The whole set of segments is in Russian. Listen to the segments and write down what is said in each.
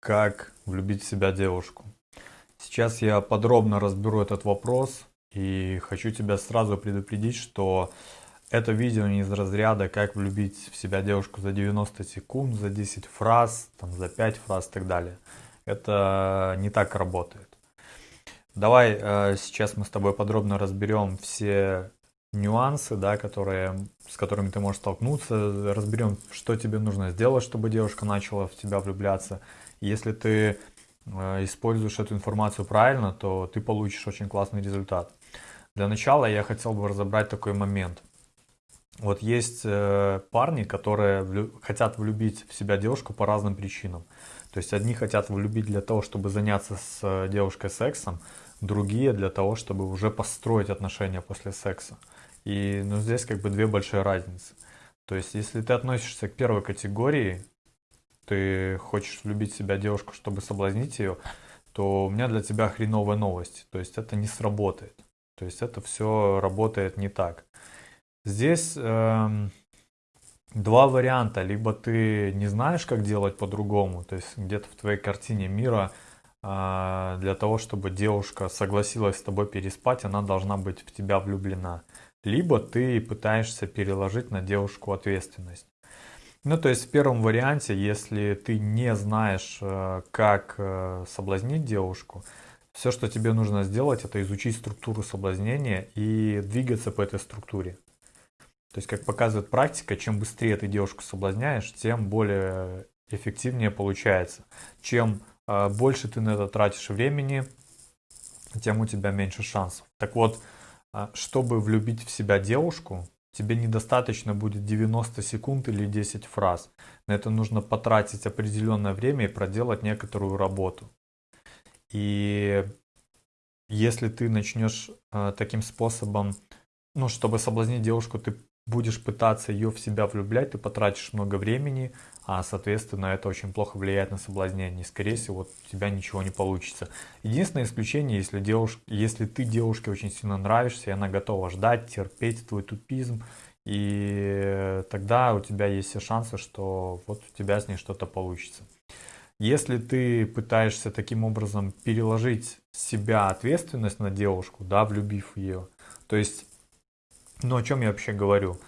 как влюбить в себя девушку. Сейчас я подробно разберу этот вопрос и хочу тебя сразу предупредить, что это видео не из разряда «Как влюбить в себя девушку за 90 секунд, за 10 фраз, там, за 5 фраз и так далее». Это не так работает. Давай э, сейчас мы с тобой подробно разберем все нюансы, да, которые, с которыми ты можешь столкнуться, разберем, что тебе нужно сделать, чтобы девушка начала в тебя влюбляться. Если ты э, используешь эту информацию правильно, то ты получишь очень классный результат. Для начала я хотел бы разобрать такой момент. Вот есть э, парни, которые хотят влюбить в себя девушку по разным причинам. То есть одни хотят влюбить для того, чтобы заняться с э, девушкой сексом, другие для того, чтобы уже построить отношения после секса. И ну, здесь как бы две большие разницы. То есть, если ты относишься к первой категории, ты хочешь влюбить в себя девушку, чтобы соблазнить ее, то у меня для тебя хреновая новость. То есть, это не сработает. То есть, это все работает не так. Здесь э, два варианта. Либо ты не знаешь, как делать по-другому, то есть где-то в твоей картине мира э, для того, чтобы девушка согласилась с тобой переспать, она должна быть в тебя влюблена либо ты пытаешься переложить на девушку ответственность. Ну, то есть в первом варианте, если ты не знаешь, э, как э, соблазнить девушку, все, что тебе нужно сделать, это изучить структуру соблазнения и двигаться по этой структуре. То есть, как показывает практика, чем быстрее ты девушку соблазняешь, тем более эффективнее получается. Чем э, больше ты на это тратишь времени, тем у тебя меньше шансов. Так вот, чтобы влюбить в себя девушку, тебе недостаточно будет 90 секунд или 10 фраз. На это нужно потратить определенное время и проделать некоторую работу. И если ты начнешь э, таким способом, ну, чтобы соблазнить девушку, ты будешь пытаться ее в себя влюблять, ты потратишь много времени, а соответственно это очень плохо влияет на соблазнение. скорее всего, у тебя ничего не получится. Единственное исключение, если, девуш... если ты девушке очень сильно нравишься, и она готова ждать, терпеть твой тупизм, и тогда у тебя есть все шансы, что вот у тебя с ней что-то получится. Если ты пытаешься таким образом переложить себя ответственность на девушку, да, влюбив ее, то есть ну, о чем я вообще говорю?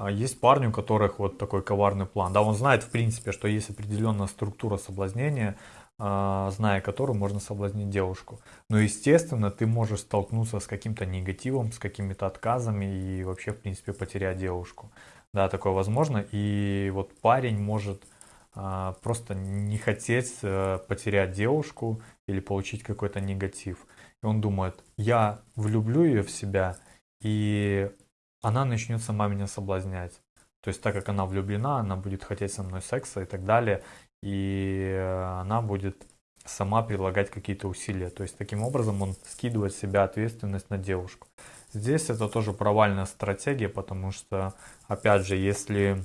А, есть парни, у которых вот такой коварный план. Да, он знает, в принципе, что есть определенная структура соблазнения, а, зная которую можно соблазнить девушку. Но, естественно, ты можешь столкнуться с каким-то негативом, с какими-то отказами и вообще, в принципе, потерять девушку. Да, такое возможно. И вот парень может а, просто не хотеть э, потерять девушку или получить какой-то негатив. И он думает, я влюблю ее в себя, и она начнет сама соблазнять. То есть, так как она влюблена, она будет хотеть со мной секса и так далее, и э, она будет сама прилагать какие-то усилия. То есть, таким образом он скидывает себя ответственность на девушку. Здесь это тоже провальная стратегия, потому что, опять же, если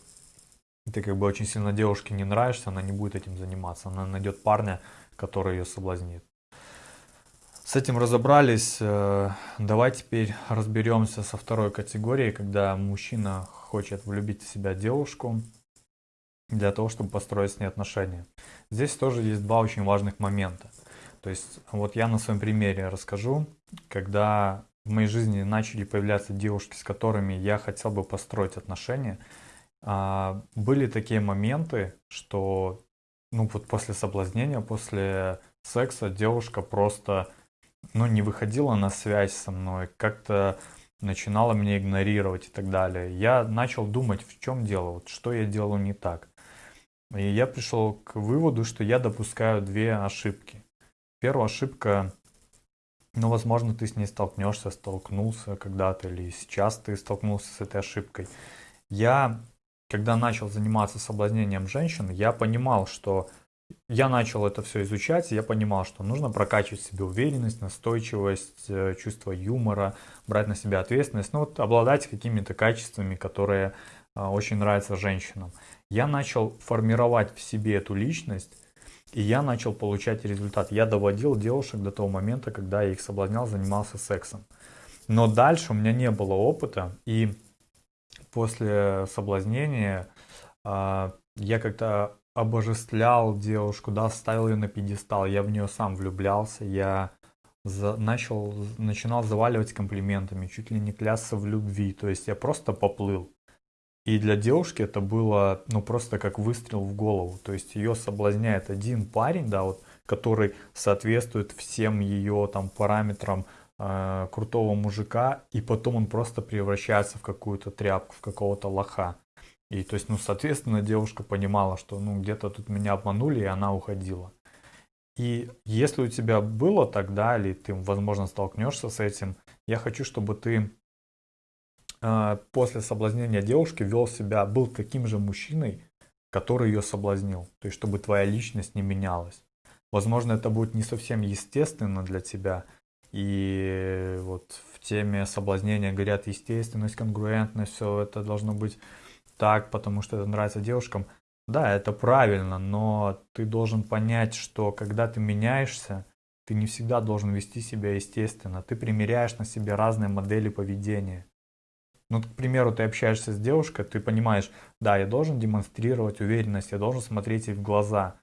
ты как бы очень сильно девушке не нравишься, она не будет этим заниматься. Она найдет парня, который ее соблазнит. С этим разобрались. Э, давай теперь разберемся со второй категорией, когда мужчина хочет влюбить в себя девушку для того, чтобы построить с ней отношения. Здесь тоже есть два очень важных момента. То есть вот я на своем примере расскажу, когда в моей жизни начали появляться девушки, с которыми я хотел бы построить отношения, а, были такие моменты, что ну вот после соблазнения, после секса девушка просто ну, не выходила на связь со мной, как-то начинала меня игнорировать и так далее. Я начал думать, в чем дело, вот что я делаю не так. И я пришел к выводу, что я допускаю две ошибки. Первая ошибка, ну, возможно, ты с ней столкнешься, столкнулся когда-то, или сейчас ты столкнулся с этой ошибкой. Я, когда начал заниматься соблазнением женщин, я понимал, что я начал это все изучать, и я понимал, что нужно прокачивать себе уверенность, настойчивость, э, чувство юмора, брать на себя ответственность, ну вот обладать какими-то качествами, которые э, очень нравятся женщинам. Я начал формировать в себе эту личность, и я начал получать результат. Я доводил девушек до того момента, когда я их соблазнял, занимался сексом. Но дальше у меня не было опыта, и после соблазнения э, я как-то обожествлял девушку, да, ставил ее на пьедестал, я в нее сам влюблялся, я за, начал, начинал заваливать комплиментами, чуть ли не клясться в любви, то есть я просто поплыл. И для девушки это было, ну, просто как выстрел в голову, то есть ее соблазняет один парень, да, вот, который соответствует всем ее там параметрам э, крутого мужика, и потом он просто превращается в какую-то тряпку, в какого-то лоха. И то есть, ну, соответственно, девушка понимала, что, ну, где-то тут меня обманули, и она уходила. И если у тебя было тогда, или ты, возможно, столкнешься с этим, я хочу, чтобы ты э, после соблазнения девушки вел себя, был таким же мужчиной, который ее соблазнил. То есть, чтобы твоя личность не менялась. Возможно, это будет не совсем естественно для тебя. И вот в теме соблазнения говорят естественность, конгруентность, все это должно быть так, потому что это нравится девушкам. Да, это правильно, но ты должен понять, что когда ты меняешься, ты не всегда должен вести себя естественно. Ты примеряешь на себе разные модели поведения. Ну, к примеру, ты общаешься с девушкой, ты понимаешь, да, я должен демонстрировать уверенность, я должен смотреть ей в глаза.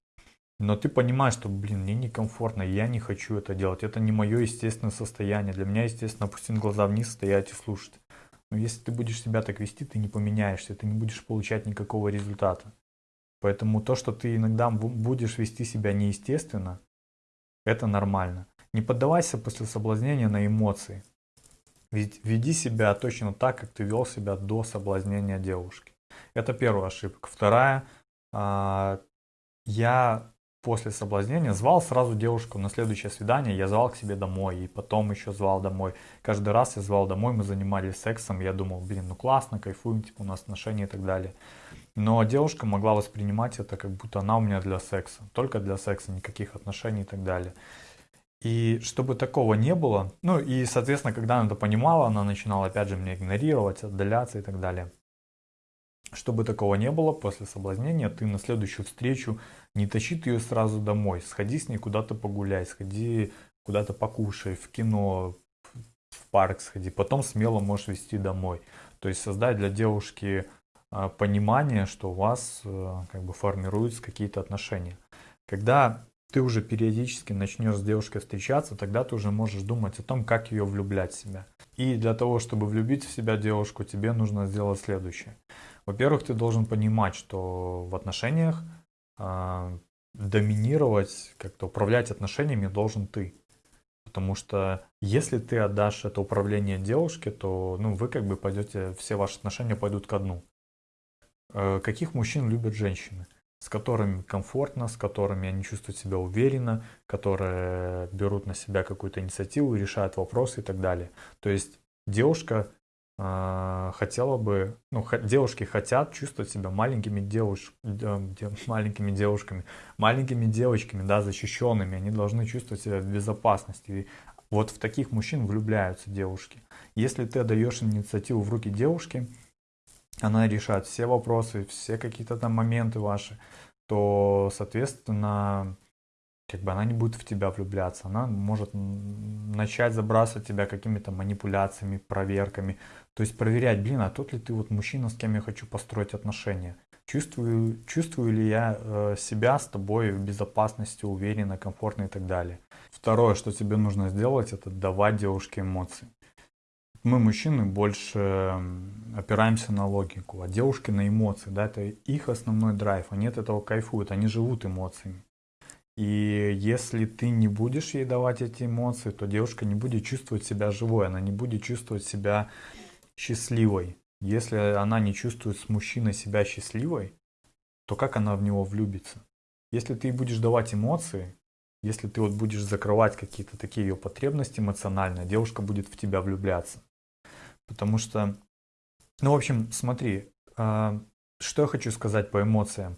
Но ты понимаешь, что, блин, мне некомфортно, я не хочу это делать. Это не мое естественное состояние. Для меня, естественно, опустить глаза вниз, стоять и слушать. Но если ты будешь себя так вести, ты не поменяешься, ты не будешь получать никакого результата. Поэтому то, что ты иногда будешь вести себя неестественно, это нормально. Не поддавайся после соблазнения на эмоции. Ведь веди себя точно так, как ты вел себя до соблазнения девушки. Это первая ошибка. Вторая, а, я после соблазнения звал сразу девушку на следующее свидание, я звал к себе домой, и потом еще звал домой. Каждый раз я звал домой, мы занимались сексом, я думал, блин, ну классно, кайфуем, типа у нас отношения и так далее. Но девушка могла воспринимать это, как будто она у меня для секса, только для секса, никаких отношений и так далее. И чтобы такого не было, ну и, соответственно, когда она это понимала, она начинала опять же меня игнорировать, отдаляться и так далее. Чтобы такого не было, после соблазнения ты на следующую встречу не тащи ее сразу домой. Сходи с ней куда-то погуляй, сходи куда-то покушай, в кино, в парк сходи. Потом смело можешь вести домой. То есть создать для девушки а, понимание, что у вас э, как бы формируются какие-то отношения. Когда ты уже периодически начнешь с девушкой встречаться, тогда ты уже можешь думать о том, как ее влюблять в себя. И для того, чтобы влюбить в себя девушку, тебе нужно сделать следующее. Во-первых, ты должен понимать, что в отношениях э, доминировать, как-то управлять отношениями должен ты. Потому что если ты отдашь это управление девушке, то ну, вы как бы пойдете, все ваши отношения пойдут ко дну. Э, каких мужчин любят женщины? С которыми комфортно, с которыми они чувствуют себя уверенно, которые берут на себя какую-то инициативу, решают вопросы и так далее. То есть девушка хотела бы, ну, девушки хотят чувствовать себя маленькими девуш, маленькими девушками, маленькими девочками, да, защищенными, они должны чувствовать себя в безопасности. И вот в таких мужчин влюбляются девушки. Если ты даешь инициативу в руки девушки, она решает все вопросы, все какие-то там моменты ваши, то, соответственно, как бы она не будет в тебя влюбляться, она может начать забрасывать тебя какими-то манипуляциями, проверками, то есть проверять, блин, а тот ли ты вот мужчина, с кем я хочу построить отношения, чувствую, чувствую ли я э, себя с тобой в безопасности, уверенно, комфортно и так далее. Второе, что тебе нужно сделать, это давать девушке эмоции. Мы, мужчины, больше опираемся на логику, а девушки на эмоции, да, это их основной драйв, они от этого кайфуют, они живут эмоциями. И если ты не будешь ей давать эти эмоции, то девушка не будет чувствовать себя живой, она не будет чувствовать себя счастливой. Если она не чувствует с мужчиной себя счастливой, то как она в него влюбится? Если ты будешь давать эмоции, если ты вот будешь закрывать какие-то такие ее потребности эмоциональные, девушка будет в тебя влюбляться. Потому что, ну, в общем, смотри, э, что я хочу сказать по эмоциям.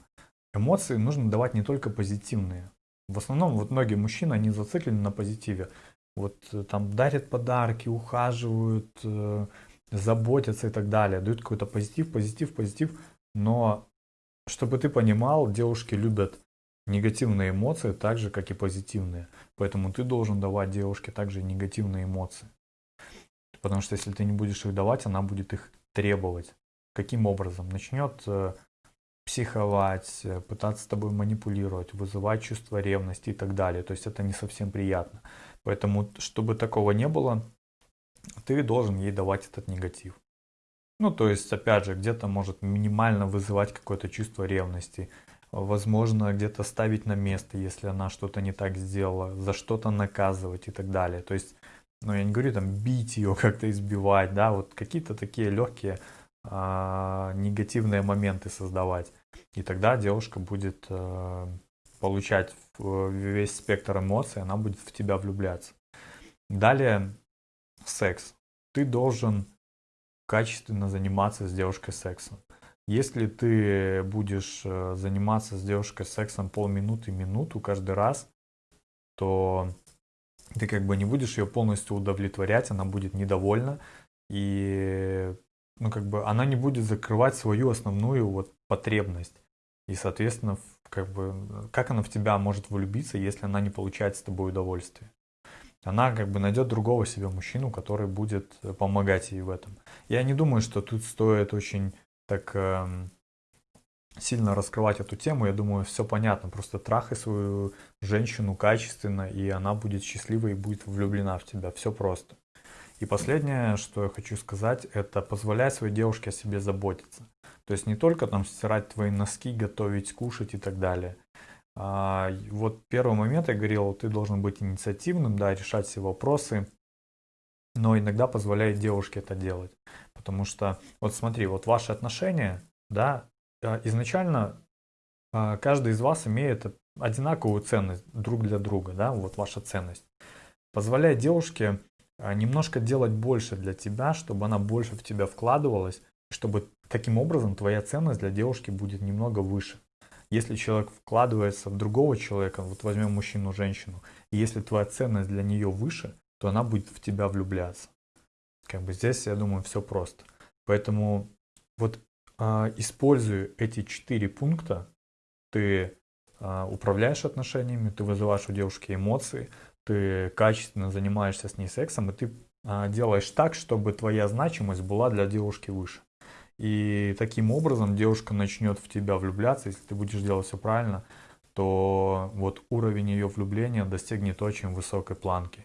Эмоции нужно давать не только позитивные. В основном вот многие мужчины, они зациклены на позитиве. Вот э, там дарят подарки, ухаживают, э, заботятся и так далее. Дают какой-то позитив, позитив, позитив. Но чтобы ты понимал, девушки любят негативные эмоции так же, как и позитивные. Поэтому ты должен давать девушке также негативные эмоции. Потому что если ты не будешь их давать, она будет их требовать. Каким образом? Начнет э, психовать, э, пытаться с тобой манипулировать, вызывать чувство ревности и так далее. То есть это не совсем приятно. Поэтому, чтобы такого не было, ты должен ей давать этот негатив. Ну, то есть, опять же, где-то может минимально вызывать какое-то чувство ревности. Возможно, где-то ставить на место, если она что-то не так сделала, за что-то наказывать и так далее. То есть, ну, я не говорю там бить ее, как-то избивать, да, вот какие-то такие легкие а, негативные моменты создавать. И тогда девушка будет а, получать весь спектр эмоций, она будет в тебя влюбляться. Далее секс. Ты должен качественно заниматься с девушкой сексом. Если ты будешь э, заниматься с девушкой сексом полминуты, минуту каждый раз, то ты как бы не будешь ее полностью удовлетворять, она будет недовольна, и ну, как бы она не будет закрывать свою основную вот потребность. И, соответственно, как бы, как она в тебя может влюбиться, если она не получает с тобой удовольствие? Она как бы найдет другого себе мужчину, который будет помогать ей в этом. Я не думаю, что тут стоит очень так э, сильно раскрывать эту тему. Я думаю, все понятно. Просто трахай свою женщину качественно, и она будет счастлива и будет влюблена в тебя. Все просто. И последнее, что я хочу сказать, это позволяй своей девушке о себе заботиться. То есть не только там стирать твои носки, готовить, кушать и так далее. А, вот первый момент я говорил, ты должен быть инициативным, да, решать все вопросы, но иногда позволяет девушке это делать. Потому что, вот смотри, вот ваши отношения, да, а, изначально а, каждый из вас имеет одинаковую ценность друг для друга, да, вот ваша ценность. Позволяет девушке немножко делать больше для тебя, чтобы она больше в тебя вкладывалась, чтобы таким образом твоя ценность для девушки будет немного выше. Если человек вкладывается в другого человека, вот возьмем мужчину, женщину, и если твоя ценность для нее выше, то она будет в тебя влюбляться. Как бы здесь, я думаю, все просто. Поэтому вот э, используя эти четыре пункта, ты э, управляешь отношениями, ты вызываешь у девушки эмоции, ты качественно занимаешься с ней сексом, и ты э, делаешь так, чтобы твоя значимость была для девушки выше. И таким образом девушка начнет в тебя влюбляться, если ты будешь делать все правильно, то вот уровень ее влюбления достигнет очень высокой планки.